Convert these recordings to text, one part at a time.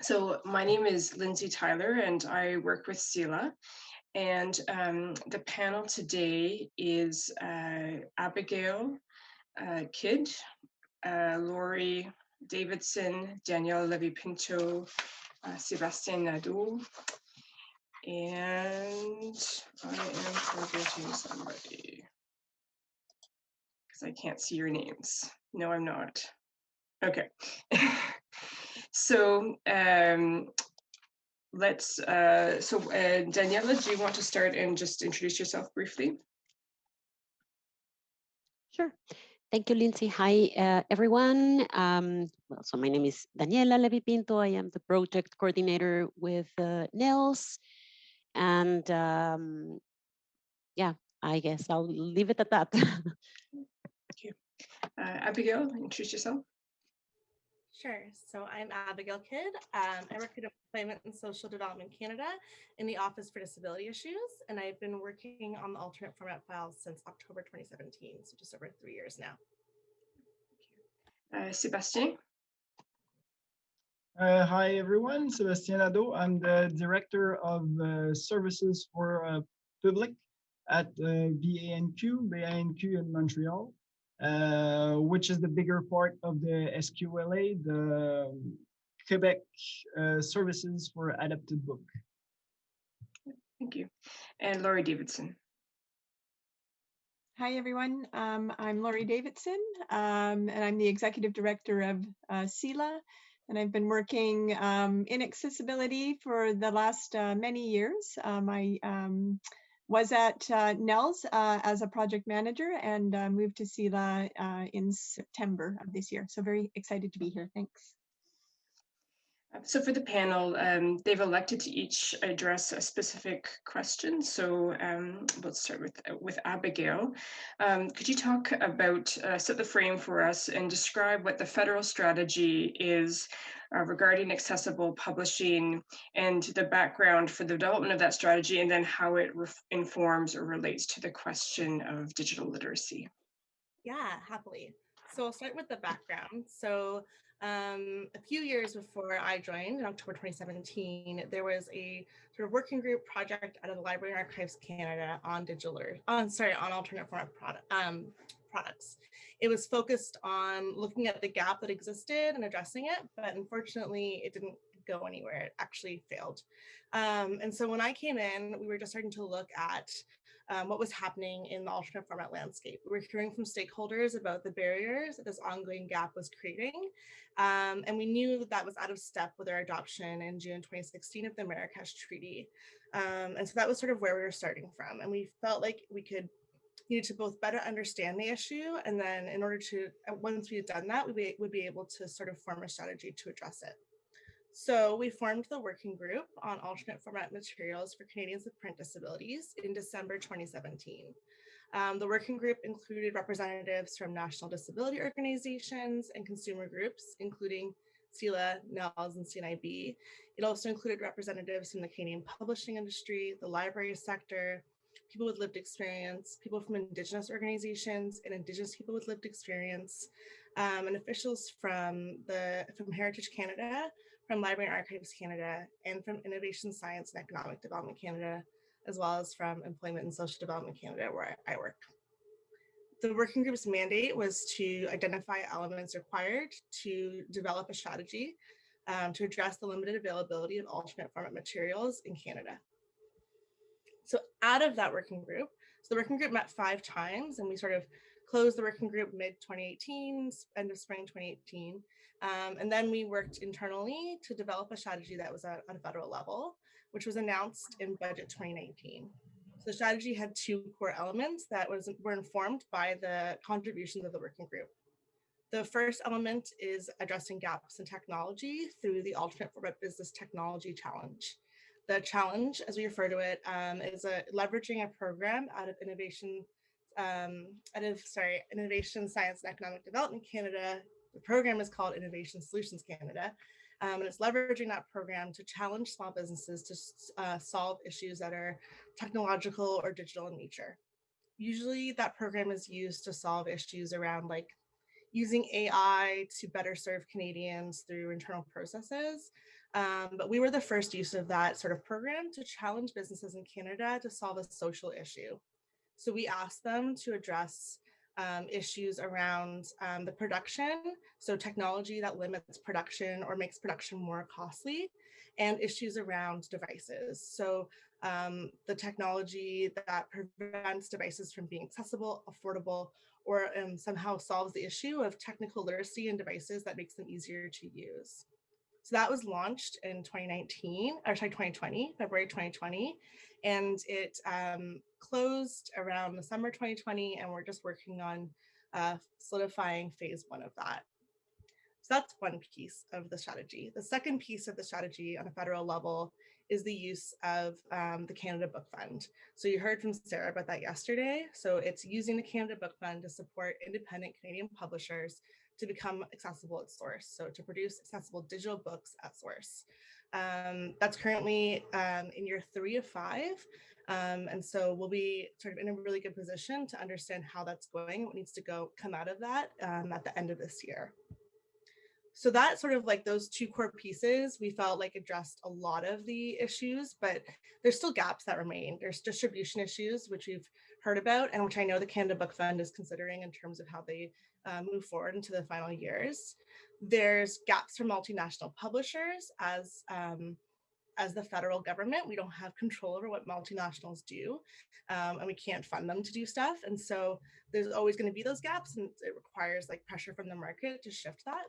So my name is Lindsay Tyler and I work with CELA. And um, the panel today is uh, Abigail uh, Kidd, uh, Laurie Davidson, Danielle Levy-Pinto, uh, Sebastien Nadeau, and I am forgetting somebody because I can't see your names. No, I'm not. Okay. so um, let's, uh, so uh, Daniela, do you want to start and just introduce yourself briefly? Sure. Thank you, Lindsay. Hi, uh, everyone. Um, well, so my name is Daniela Levy Pinto. I am the project coordinator with uh, NNELS. And um, yeah, I guess I'll leave it at that. Thank you. Uh, Abigail, introduce yourself. Sure. So I'm Abigail Kidd. Um, I work at Employment and Social Development Canada in the Office for Disability Issues, and I've been working on the alternate format files since October 2017, so just over three years now. Uh, Sebastien. Uh, hi, everyone. Sebastien Nadeau. I'm the Director of uh, Services for uh, Public at uh, BANQ, BANQ in Montreal. Uh, which is the bigger part of the SQLA, the Quebec uh, Services for Adapted Book. Thank you. And Laurie Davidson. Hi, everyone. Um, I'm Laurie Davidson, um, and I'm the Executive Director of uh, CELA, and I've been working um, in accessibility for the last uh, many years. Um, I was at uh, NNELS uh, as a project manager and uh, moved to CELA uh, in September of this year. So very excited to be here. Thanks. So for the panel, um, they've elected to each address a specific question. So um, let's start with, with Abigail. Um, could you talk about, uh, set the frame for us and describe what the federal strategy is uh, regarding accessible publishing and the background for the development of that strategy and then how it informs or relates to the question of digital literacy? Yeah, happily. So I'll start with the background. So um, a few years before I joined in October 2017, there was a sort of working group project out of the Library and Archives Canada on digital, on sorry, on alternate format product, um, products. It was focused on looking at the gap that existed and addressing it, but unfortunately it didn't go anywhere. It actually failed. Um, and so when I came in, we were just starting to look at um, what was happening in the alternate format landscape. We were hearing from stakeholders about the barriers that this ongoing gap was creating. Um, and we knew that that was out of step with our adoption in June 2016 of the Marrakesh Treaty. Um, and so that was sort of where we were starting from. And we felt like we could need to both better understand the issue and then in order to, once we had done that, we would be able to sort of form a strategy to address it. So we formed the working group on alternate format materials for Canadians with print disabilities in December 2017. Um, the working group included representatives from national disability organizations and consumer groups, including CELA, NNELS, and CNIB. It also included representatives from the Canadian publishing industry, the library sector, people with lived experience, people from Indigenous organizations and Indigenous people with lived experience, um, and officials from the from Heritage Canada, from Library and Archives Canada and from Innovation Science and Economic Development Canada, as well as from Employment and Social Development Canada, where I work. The working group's mandate was to identify elements required to develop a strategy um, to address the limited availability of alternate format materials in Canada. So out of that working group, so the working group met five times and we sort of closed the working group mid 2018, end of spring 2018. Um, and then we worked internally to develop a strategy that was at, at a federal level, which was announced in budget 2019. So the strategy had two core elements that was were informed by the contributions of the working group. The first element is addressing gaps in technology through the alternate format business technology challenge. The challenge, as we refer to it, um, is a, leveraging a program out of innovation, um, out of sorry, Innovation Science and Economic Development Canada the program is called Innovation Solutions Canada, um, and it's leveraging that program to challenge small businesses to uh, solve issues that are technological or digital in nature. Usually that program is used to solve issues around like using AI to better serve Canadians through internal processes. Um, but we were the first use of that sort of program to challenge businesses in Canada to solve a social issue. So we asked them to address um, issues around um, the production, so technology that limits production or makes production more costly, and issues around devices. So um, the technology that prevents devices from being accessible, affordable, or um, somehow solves the issue of technical literacy in devices that makes them easier to use. So that was launched in 2019, or sorry, 2020, February 2020, and it um, closed around the summer 2020, and we're just working on uh, solidifying phase one of that. So that's one piece of the strategy. The second piece of the strategy on a federal level is the use of um, the Canada Book Fund. So you heard from Sarah about that yesterday. So it's using the Canada Book Fund to support independent Canadian publishers to become accessible at source. So to produce accessible digital books at source. Um, that's currently um, in year three of five. Um, and so we'll be sort of in a really good position to understand how that's going, what needs to go come out of that um, at the end of this year. So that sort of like those two core pieces, we felt like addressed a lot of the issues, but there's still gaps that remain. There's distribution issues, which we've heard about and which I know the Canada Book Fund is considering in terms of how they uh, move forward into the final years. There's gaps for multinational publishers as um, as the federal government, we don't have control over what multinationals do um, and we can't fund them to do stuff. And so there's always going to be those gaps and it requires like pressure from the market to shift that.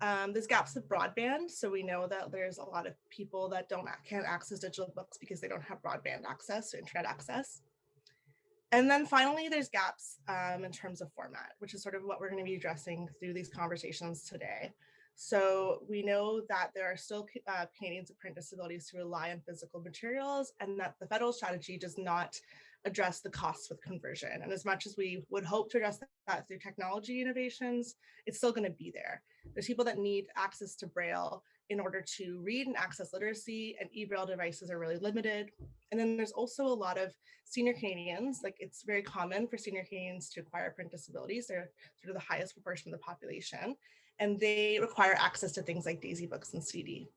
Um, there's gaps with broadband. So we know that there's a lot of people that don't can't access digital books because they don't have broadband access or internet access. And then finally, there's gaps um, in terms of format, which is sort of what we're going to be addressing through these conversations today. So we know that there are still uh, Canadians with print disabilities who rely on physical materials and that the federal strategy does not address the costs with conversion. And as much as we would hope to address that through technology innovations, it's still going to be there. There's people that need access to Braille in order to read and access literacy and e-Braille devices are really limited. And then there's also a lot of senior Canadians, like it's very common for senior Canadians to acquire print disabilities. They're sort of the highest proportion of the population and they require access to things like Daisy books and CD.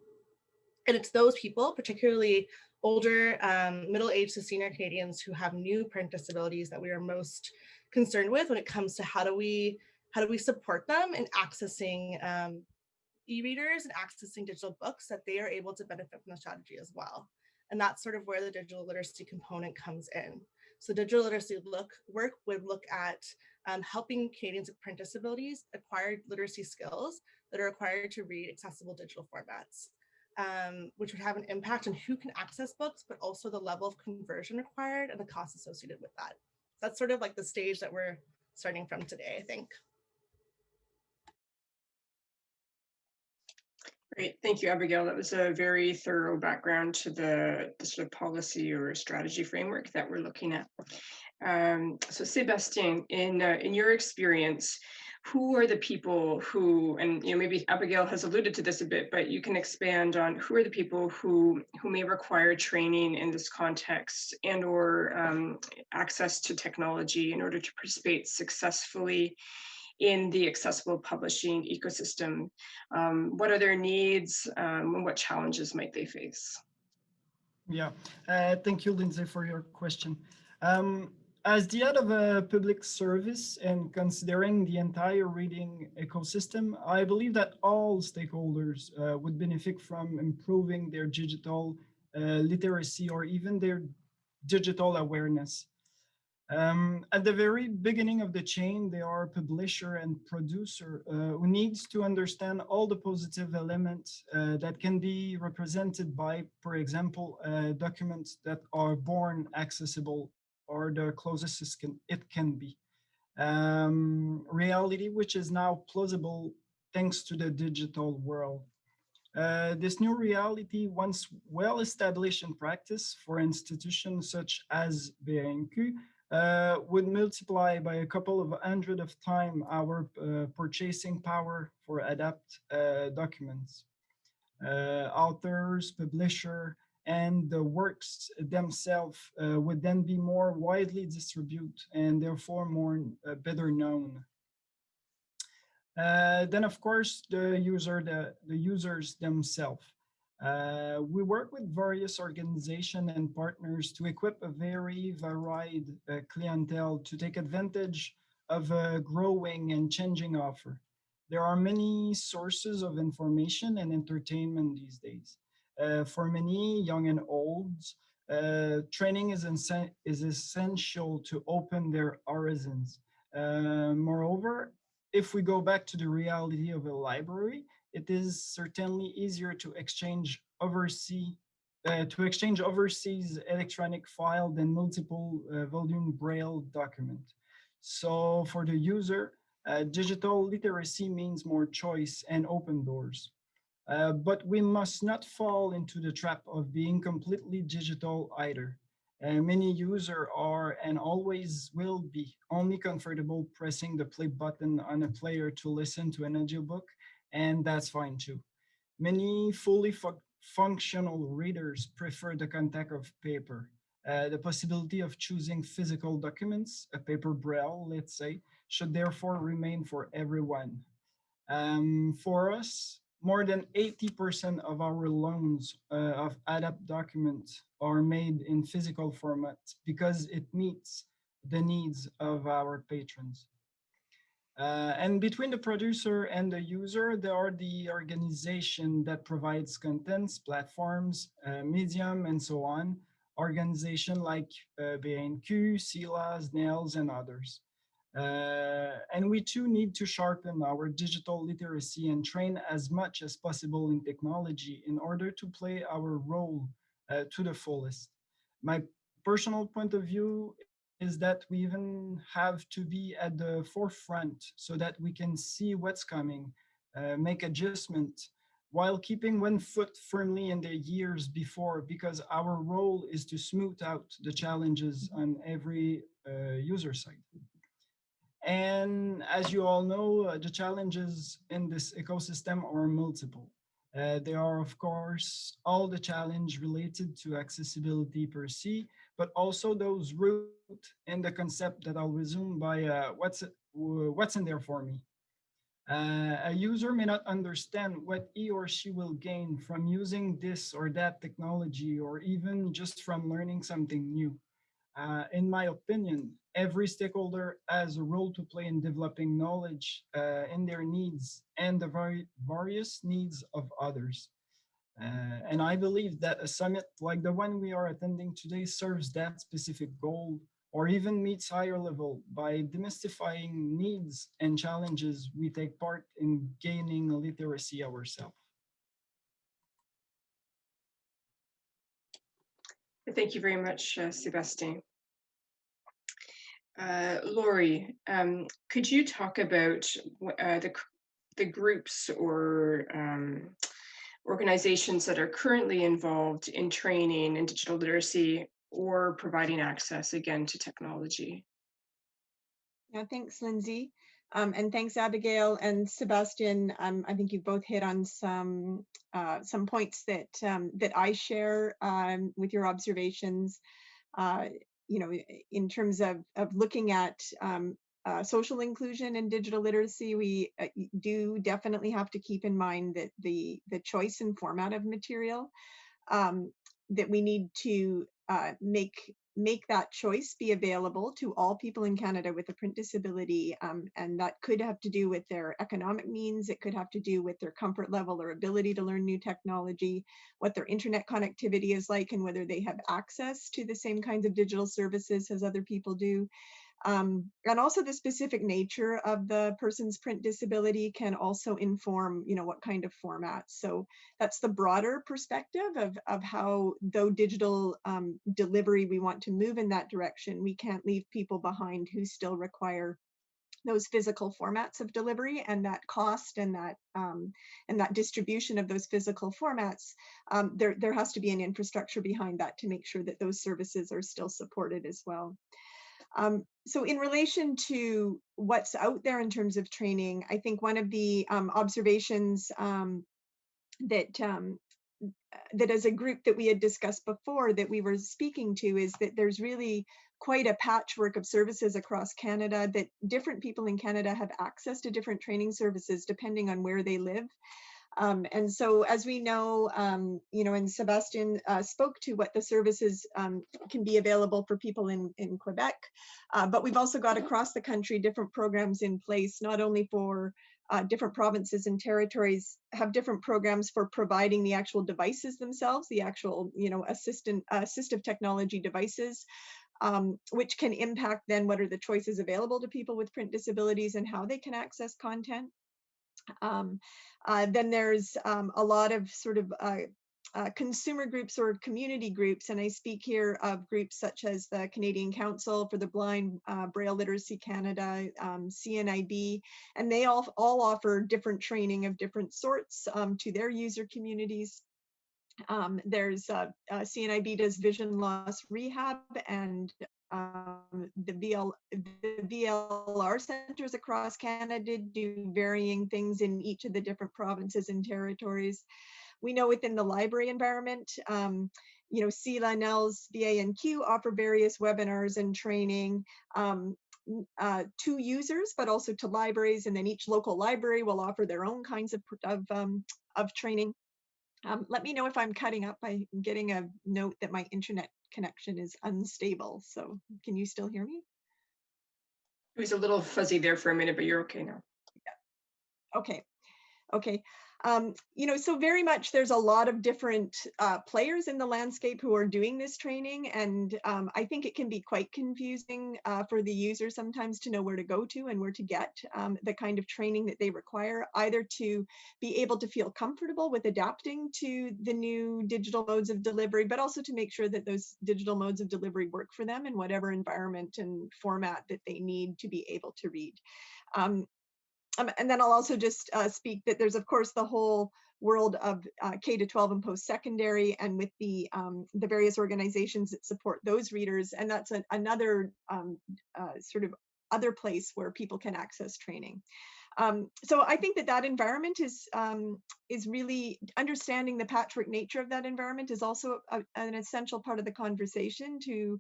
And it's those people, particularly older, um, middle-aged to senior Canadians who have new print disabilities that we are most concerned with when it comes to how do we how do we support them in accessing um, e-readers and accessing digital books that they are able to benefit from the strategy as well. And that's sort of where the digital literacy component comes in. So digital literacy look work would look at um, helping Canadians with print disabilities acquire literacy skills that are required to read accessible digital formats, um, which would have an impact on who can access books, but also the level of conversion required and the costs associated with that. That's sort of like the stage that we're starting from today, I think. Great, thank you, Abigail. That was a very thorough background to the, the sort of policy or strategy framework that we're looking at. Um, so Sebastien, in, uh, in your experience, who are the people who, and you know, maybe Abigail has alluded to this a bit, but you can expand on who are the people who, who may require training in this context and or um, access to technology in order to participate successfully in the accessible publishing ecosystem? Um, what are their needs um, and what challenges might they face? Yeah, uh, thank you, Lindsay, for your question. Um, as the head of a public service and considering the entire reading ecosystem, I believe that all stakeholders uh, would benefit from improving their digital uh, literacy or even their digital awareness. Um, at the very beginning of the chain, there are publisher and producer uh, who needs to understand all the positive elements uh, that can be represented by, for example, uh, documents that are born accessible or the closest it can, it can be. Um, reality, which is now plausible thanks to the digital world. Uh, this new reality, once well established in practice for institutions such as BANQ, uh, would multiply by a couple of hundred of time our uh, purchasing power for adapt uh, documents. Uh, authors, publisher, and the works themselves uh, would then be more widely distributed and therefore more uh, better known. Then, of course, the user, the, the users themselves. Uh, we work with various organizations and partners to equip a very varied uh, clientele to take advantage of a growing and changing offer. There are many sources of information and entertainment these days. Uh, for many young and old, uh, training is, is essential to open their horizons. Uh, moreover, if we go back to the reality of a library, it is certainly easier to exchange overseas uh, to exchange overseas electronic file than multiple uh, volume braille document. So for the user, uh, digital literacy means more choice and open doors. Uh, but we must not fall into the trap of being completely digital either. Uh, many users are and always will be only comfortable pressing the play button on a player to listen to an audiobook, and that's fine too. Many fully fu functional readers prefer the contact of paper. Uh, the possibility of choosing physical documents, a paper braille, let's say, should therefore remain for everyone. Um, for us, more than 80% of our loans uh, of ADAPT documents are made in physical format because it meets the needs of our patrons. Uh, and between the producer and the user, there are the organization that provides contents, platforms, uh, medium, and so on. Organization like uh, BNQ, CELA, NNELS, and others. Uh, and we too need to sharpen our digital literacy and train as much as possible in technology in order to play our role uh, to the fullest. My personal point of view is that we even have to be at the forefront so that we can see what's coming, uh, make adjustment while keeping one foot firmly in the years before because our role is to smooth out the challenges on every uh, user side. And as you all know, uh, the challenges in this ecosystem are multiple. Uh, there are, of course, all the challenge related to accessibility per se, but also those root in the concept that I'll resume by uh, what's, what's in there for me. Uh, a user may not understand what he or she will gain from using this or that technology, or even just from learning something new. Uh, in my opinion, every stakeholder has a role to play in developing knowledge uh, in their needs and the vari various needs of others. Uh, and I believe that a summit like the one we are attending today serves that specific goal or even meets higher level by demystifying needs and challenges we take part in gaining literacy ourselves. Thank you very much, uh, Sebastien. Uh, Laurie, um, could you talk about uh, the, the groups or um, organizations that are currently involved in training in digital literacy or providing access again to technology? Yeah, thanks, Lindsay. Um, and thanks, Abigail and Sebastian. Um, I think you both hit on some uh, some points that um, that I share um, with your observations. Uh, you know, in terms of, of looking at um, uh, social inclusion and digital literacy, we uh, do definitely have to keep in mind that the, the choice and format of material, um, that we need to uh, make make that choice be available to all people in Canada with a print disability. Um, and that could have to do with their economic means. It could have to do with their comfort level or ability to learn new technology, what their internet connectivity is like, and whether they have access to the same kinds of digital services as other people do. Um, and also the specific nature of the person's print disability can also inform, you know, what kind of format. So that's the broader perspective of, of how, though digital um, delivery, we want to move in that direction, we can't leave people behind who still require those physical formats of delivery and that cost and that um, and that distribution of those physical formats, um, there, there has to be an infrastructure behind that to make sure that those services are still supported as well. Um, so in relation to what's out there in terms of training, I think one of the um, observations um, that um, that as a group that we had discussed before that we were speaking to is that there's really quite a patchwork of services across Canada that different people in Canada have access to different training services depending on where they live. Um, and so as we know, um, you know, and Sebastian uh, spoke to what the services um, can be available for people in, in Quebec, uh, but we've also got across the country different programs in place, not only for uh, different provinces and territories have different programs for providing the actual devices themselves, the actual, you know, assistant assistive technology devices, um, which can impact then what are the choices available to people with print disabilities and how they can access content. Um, uh, then there's um, a lot of sort of uh, uh, consumer groups or community groups, and I speak here of groups such as the Canadian Council for the Blind, uh, Braille Literacy Canada, um, CNIB, and they all, all offer different training of different sorts um, to their user communities. Um, there's uh, uh, CNIB does vision loss rehab and the, VL, the VLR centers across Canada do varying things in each of the different provinces and territories. We know within the library environment, um, you know, CELA, NNELS, BANQ offer various webinars and training um, uh, to users, but also to libraries. And then each local library will offer their own kinds of, of, um, of training. Um, let me know if I'm cutting up. I'm getting a note that my internet connection is unstable. So can you still hear me? It was a little fuzzy there for a minute, but you're okay now. Yeah. Okay. Okay. Um, you know, so very much there's a lot of different uh, players in the landscape who are doing this training. And um, I think it can be quite confusing uh, for the user sometimes to know where to go to and where to get um, the kind of training that they require, either to be able to feel comfortable with adapting to the new digital modes of delivery, but also to make sure that those digital modes of delivery work for them in whatever environment and format that they need to be able to read. Um, um, and then I'll also just uh, speak that there's of course the whole world of uh, K to 12 and post-secondary and with the um, the various organizations that support those readers. And that's an, another um, uh, sort of other place where people can access training. Um, so I think that that environment is um, is really understanding the patchwork nature of that environment is also a, an essential part of the conversation to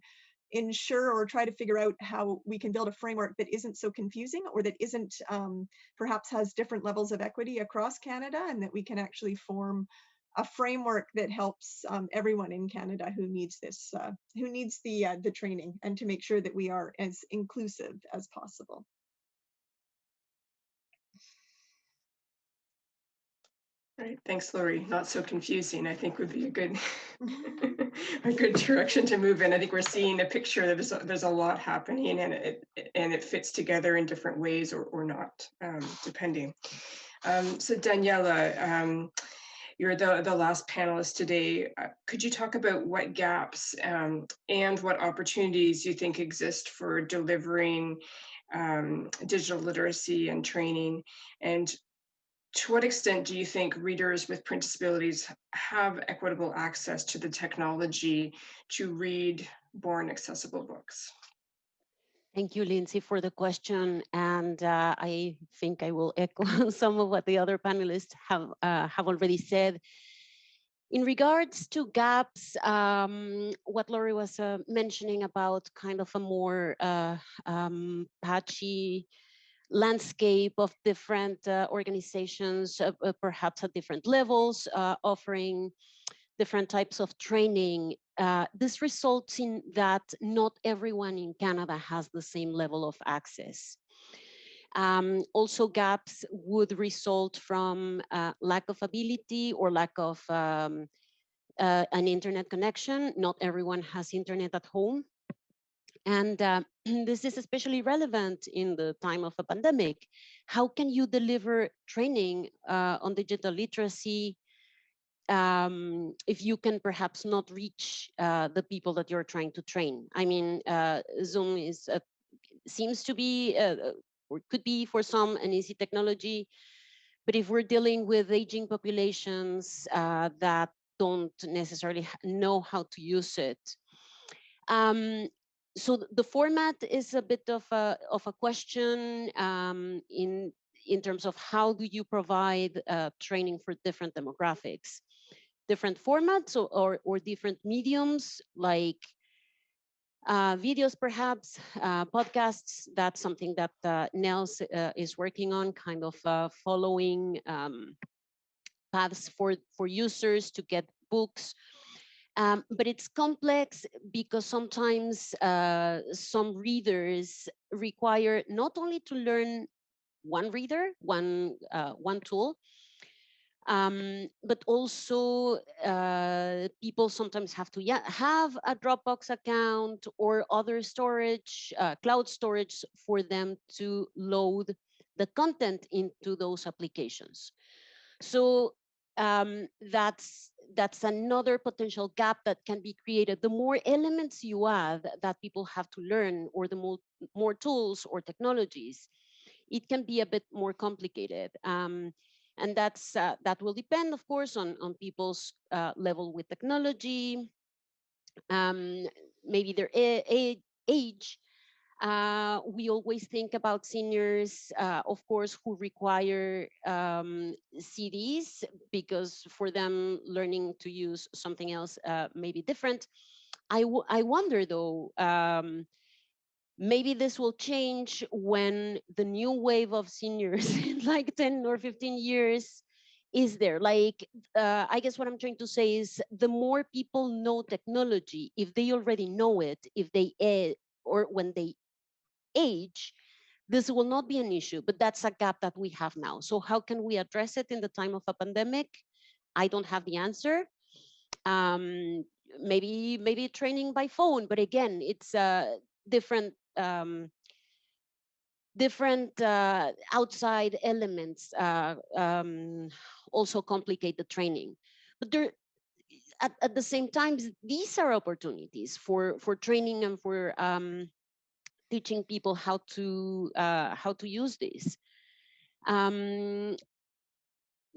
ensure or try to figure out how we can build a framework that isn't so confusing or that isn't um, perhaps has different levels of equity across Canada and that we can actually form a framework that helps um, everyone in Canada who needs this, uh, who needs the uh, the training, and to make sure that we are as inclusive as possible. Right, thanks, Laurie. Not so confusing, I think would be a good a good direction to move in. I think we're seeing a picture that there's a, there's a lot happening and it and it fits together in different ways or, or not, um, depending. Um, so Daniela, um, you're the, the last panelist today. Uh, could you talk about what gaps um, and what opportunities you think exist for delivering um, digital literacy and training and to what extent do you think readers with print disabilities have equitable access to the technology to read born accessible books? Thank you, Lindsay, for the question. And uh, I think I will echo some of what the other panelists have, uh, have already said. In regards to gaps, um, what Laurie was uh, mentioning about kind of a more uh, um, patchy landscape of different uh, organizations, uh, uh, perhaps at different levels, uh, offering different types of training. Uh, this results in that not everyone in Canada has the same level of access. Um, also gaps would result from uh, lack of ability or lack of um, an internet connection. Not everyone has internet at home. And uh, this is especially relevant in the time of a pandemic. How can you deliver training uh, on digital literacy um, if you can perhaps not reach uh, the people that you're trying to train? I mean, uh, Zoom is seems to be uh, uh, or could be for some an easy technology, but if we're dealing with aging populations that don't necessarily know how to use it, um, so the format is a bit of a of a question um, in in terms of how do you provide uh, training for different demographics. different formats or, or, or different mediums like uh, videos, perhaps, uh, podcasts. That's something that uh, NNELS uh, is working on, kind of uh, following um, paths for, for users to get books. Um, but it's complex because sometimes uh, some readers require not only to learn one reader, one, one tool, um, but also uh, people sometimes have to yeah, have a Dropbox account or other storage, uh, cloud storage for them to load the content into those applications. So um, that's that's another potential gap that can be created. The more elements you add that people have to learn or the more, more tools or technologies, it can be a bit more complicated. Um, and that's uh, that will depend, of course, on on people's uh, level with technology, um, maybe their age. Uh, we always think about seniors, uh, of course, who require um, CDs because for them learning to use something else uh, may be different. I, I wonder though, um, maybe this will change when the new wave of seniors in like 10 or 15 years is there like uh, i guess what i'm trying to say is the more people know technology if they already know it if they or when they age this will not be an issue but that's a gap that we have now. So how can we address it in the time of a pandemic? I don't have the answer. Um, maybe maybe training by phone but again it's uh, different um, different uh, outside elements uh, um, also complicate the training. But there, at, at the same time, these are opportunities for for training and for um, teaching people how to uh, how to use this. Um,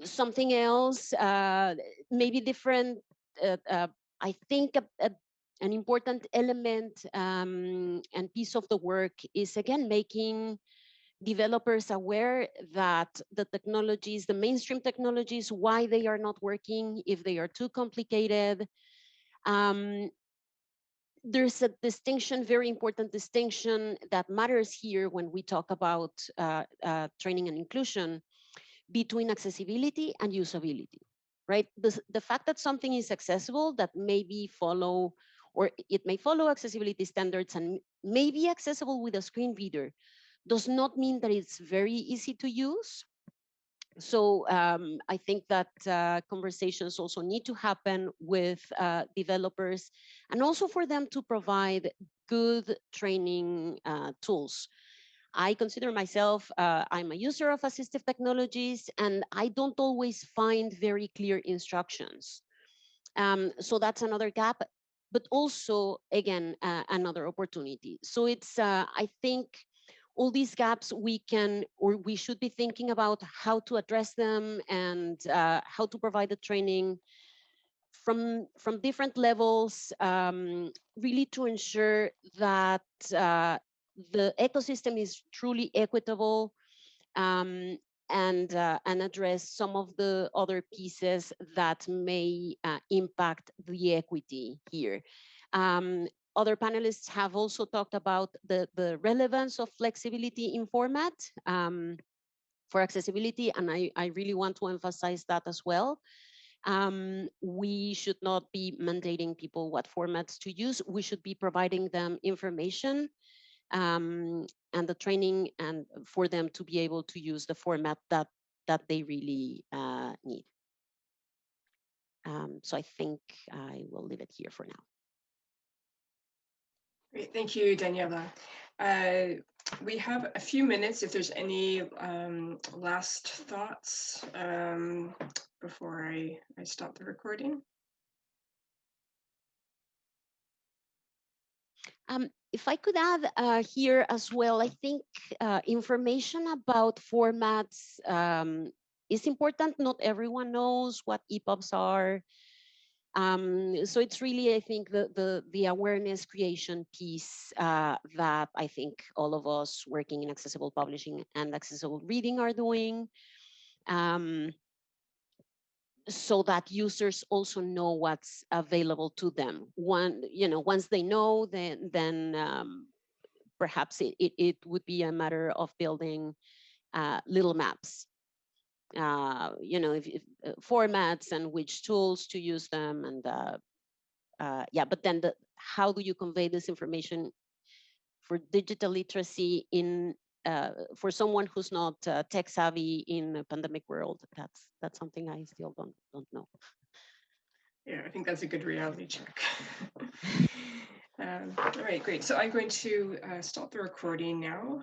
something else, uh, maybe different. Uh, uh, I think a, a an important element um, and piece of the work is again making developers aware that the technologies, the mainstream technologies, why they are not working, if they are too complicated. Um, there's a distinction, very important distinction that matters here when we talk about uh, uh, training and inclusion between accessibility and usability, right? The, the fact that something is accessible that maybe follow or it may follow accessibility standards and may be accessible with a screen reader, does not mean that it's very easy to use. So um, I think that uh, conversations also need to happen with uh, developers and also for them to provide good training uh, tools. I consider myself, uh, I'm a user of assistive technologies and I don't always find very clear instructions. Um, so that's another gap but also, again, uh, another opportunity. So it's, uh, I think, all these gaps we can or we should be thinking about how to address them and uh, how to provide the training from from different levels um, really to ensure that uh, the ecosystem is truly equitable um, and uh, and address some of the other pieces that may uh, impact the equity here. Um, other panelists have also talked about the, the relevance of flexibility in format um, for accessibility, and I, I really want to emphasize that as well. Um, we should not be mandating people what formats to use. We should be providing them information um, and the training and for them to be able to use the format that that they really uh, need. Um, so I think I will leave it here for now. Great, thank you, Daniela. Uh, we have a few minutes if there's any um, last thoughts um, before I, I stop the recording. Um, if I could add uh, here as well, I think uh, information about formats um, is important. Not everyone knows what EPUBs are. Um, so it's really, I think, the, the, the awareness creation piece uh, that I think all of us working in accessible publishing and accessible reading are doing. Um, so that users also know what's available to them. One, you know, once they know, then then um, perhaps it, it, it would be a matter of building uh, little maps. Uh, you know, if, if uh, formats and which tools to use them, and uh, uh, yeah. But then, the how do you convey this information for digital literacy in uh, for someone who's not uh, tech savvy in a pandemic world? That's that's something I still don't don't know. Yeah, I think that's a good reality check. um, all right, great. So I'm going to stop the recording now.